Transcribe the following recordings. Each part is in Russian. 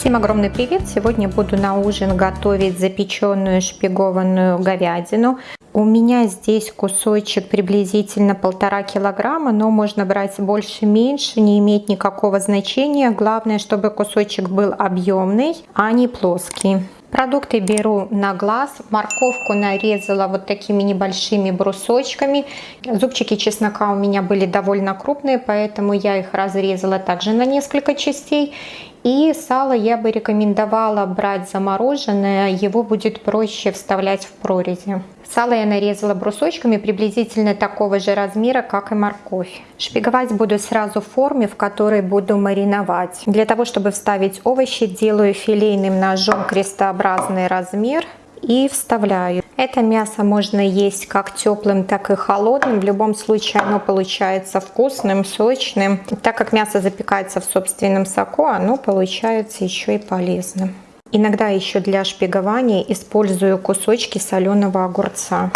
Всем огромный привет! Сегодня буду на ужин готовить запеченную шпигованную говядину. У меня здесь кусочек приблизительно полтора килограмма, но можно брать больше, меньше, не имеет никакого значения. Главное, чтобы кусочек был объемный, а не плоский. Продукты беру на глаз. Морковку нарезала вот такими небольшими брусочками. Зубчики чеснока у меня были довольно крупные, поэтому я их разрезала также на несколько частей. И сало я бы рекомендовала брать замороженное, его будет проще вставлять в прорези. Сало я нарезала брусочками приблизительно такого же размера, как и морковь. Шпиговать буду сразу в форме, в которой буду мариновать. Для того, чтобы вставить овощи, делаю филейным ножом крестообразный размер и вставляю. Это мясо можно есть как теплым, так и холодным. В любом случае оно получается вкусным, сочным. Так как мясо запекается в собственном соку, оно получается еще и полезным. Иногда еще для шпигования использую кусочки соленого огурца.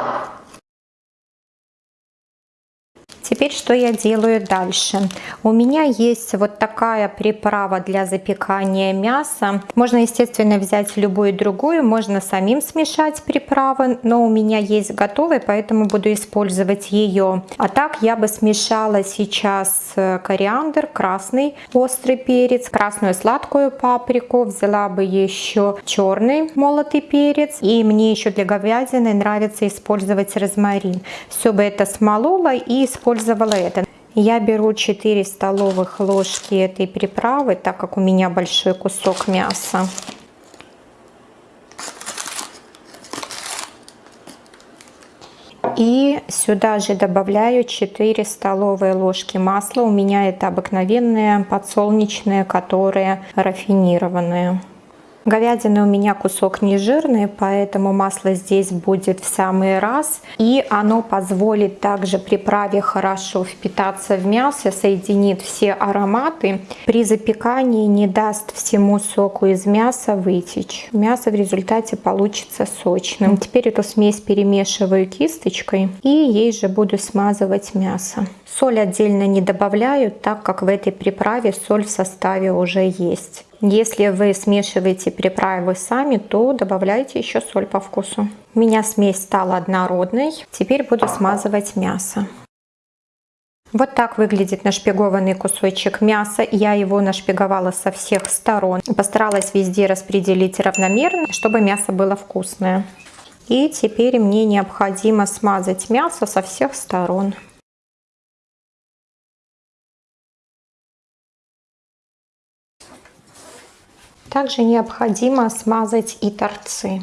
Теперь что я делаю дальше? У меня есть вот такая приправа для запекания мяса. Можно, естественно, взять любую другую, можно самим смешать приправы, но у меня есть готовые, поэтому буду использовать ее. А так я бы смешала сейчас э, кориандр, красный острый перец, красную сладкую паприку, взяла бы еще черный молотый перец. И мне еще для говядины нравится использовать розмарин. Все бы это смолола и использовала использовала это. Я беру 4 столовых ложки этой приправы, так как у меня большой кусок мяса. И сюда же добавляю 4 столовые ложки масла. У меня это обыкновенное подсолнечное, которое рафинированное. Говядина у меня кусок не жирный, поэтому масло здесь будет в самый раз. И оно позволит также приправе хорошо впитаться в мясо, соединит все ароматы. При запекании не даст всему соку из мяса вытечь. Мясо в результате получится сочным. Теперь эту смесь перемешиваю кисточкой и ей же буду смазывать мясо. Соль отдельно не добавляю, так как в этой приправе соль в составе уже есть. Если вы смешиваете приправы сами, то добавляйте еще соль по вкусу. У меня смесь стала однородной. Теперь буду смазывать мясо. Вот так выглядит нашпигованный кусочек мяса. Я его нашпиговала со всех сторон. Постаралась везде распределить равномерно, чтобы мясо было вкусное. И теперь мне необходимо смазать мясо со всех сторон. Также необходимо смазать и торцы.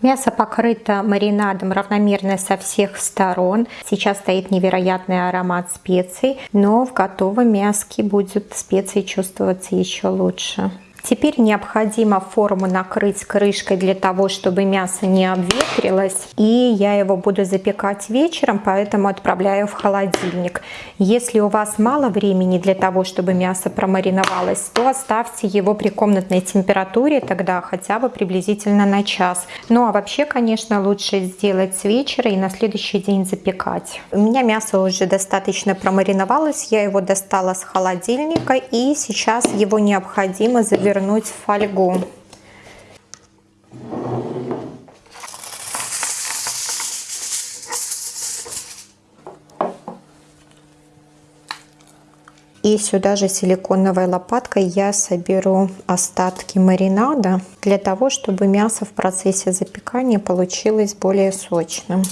Мясо покрыто маринадом равномерно со всех сторон. Сейчас стоит невероятный аромат специй, но в готовом мяске будет специи чувствоваться еще лучше. Теперь необходимо форму накрыть крышкой для того, чтобы мясо не обветрилось. И я его буду запекать вечером, поэтому отправляю в холодильник. Если у вас мало времени для того, чтобы мясо промариновалось, то оставьте его при комнатной температуре, тогда хотя бы приблизительно на час. Ну а вообще, конечно, лучше сделать с вечера и на следующий день запекать. У меня мясо уже достаточно промариновалось, я его достала с холодильника и сейчас его необходимо завернуть в фольгу. И сюда же силиконовой лопаткой я соберу остатки маринада для того, чтобы мясо в процессе запекания получилось более сочным.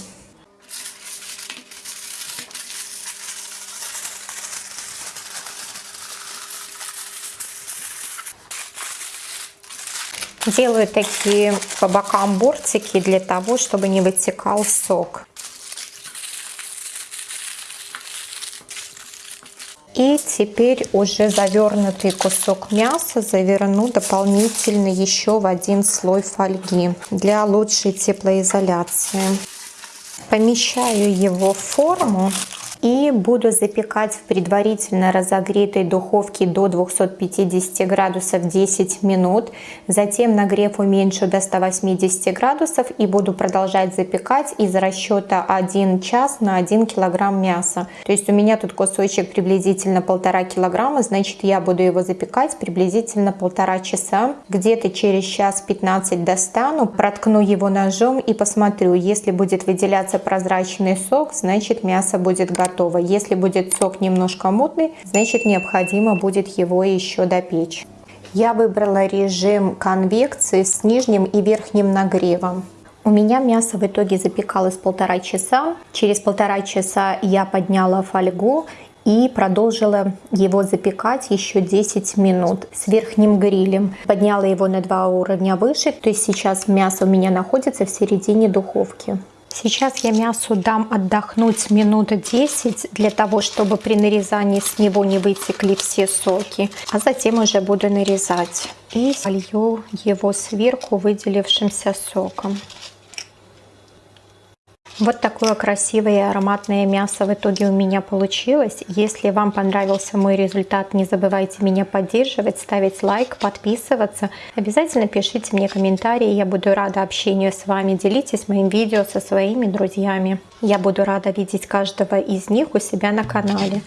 Делаю такие по бокам бортики для того, чтобы не вытекал сок. И теперь уже завернутый кусок мяса заверну дополнительно еще в один слой фольги для лучшей теплоизоляции. Помещаю его в форму и буду запекать в предварительно разогретой духовке до 250 градусов 10 минут. Затем нагрев уменьшу до 180 градусов и буду продолжать запекать из расчета 1 час на 1 килограмм мяса. То есть у меня тут кусочек приблизительно полтора килограмма, значит я буду его запекать приблизительно полтора часа. Где-то через час 15 достану, проткну его ножом и посмотрю, если будет выделяться прозрачный сок, значит мясо будет готово готово. Если будет сок немножко мутный, значит необходимо будет его еще допечь. Я выбрала режим конвекции с нижним и верхним нагревом. У меня мясо в итоге запекалось полтора часа. Через полтора часа я подняла фольгу и продолжила его запекать еще 10 минут с верхним грилем. Подняла его на два уровня выше, то есть сейчас мясо у меня находится в середине духовки. Сейчас я мясу дам отдохнуть минут 10 для того, чтобы при нарезании с него не вытекли все соки. А затем уже буду нарезать. И солью его сверху выделившимся соком. Вот такое красивое и ароматное мясо в итоге у меня получилось. Если вам понравился мой результат, не забывайте меня поддерживать, ставить лайк, подписываться. Обязательно пишите мне комментарии, я буду рада общению с вами. Делитесь моим видео со своими друзьями. Я буду рада видеть каждого из них у себя на канале.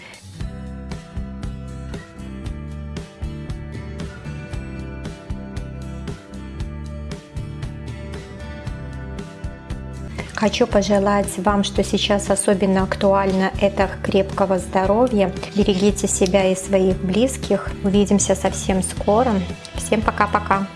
Хочу пожелать вам, что сейчас особенно актуально, это крепкого здоровья. Берегите себя и своих близких. Увидимся совсем скоро. Всем пока-пока.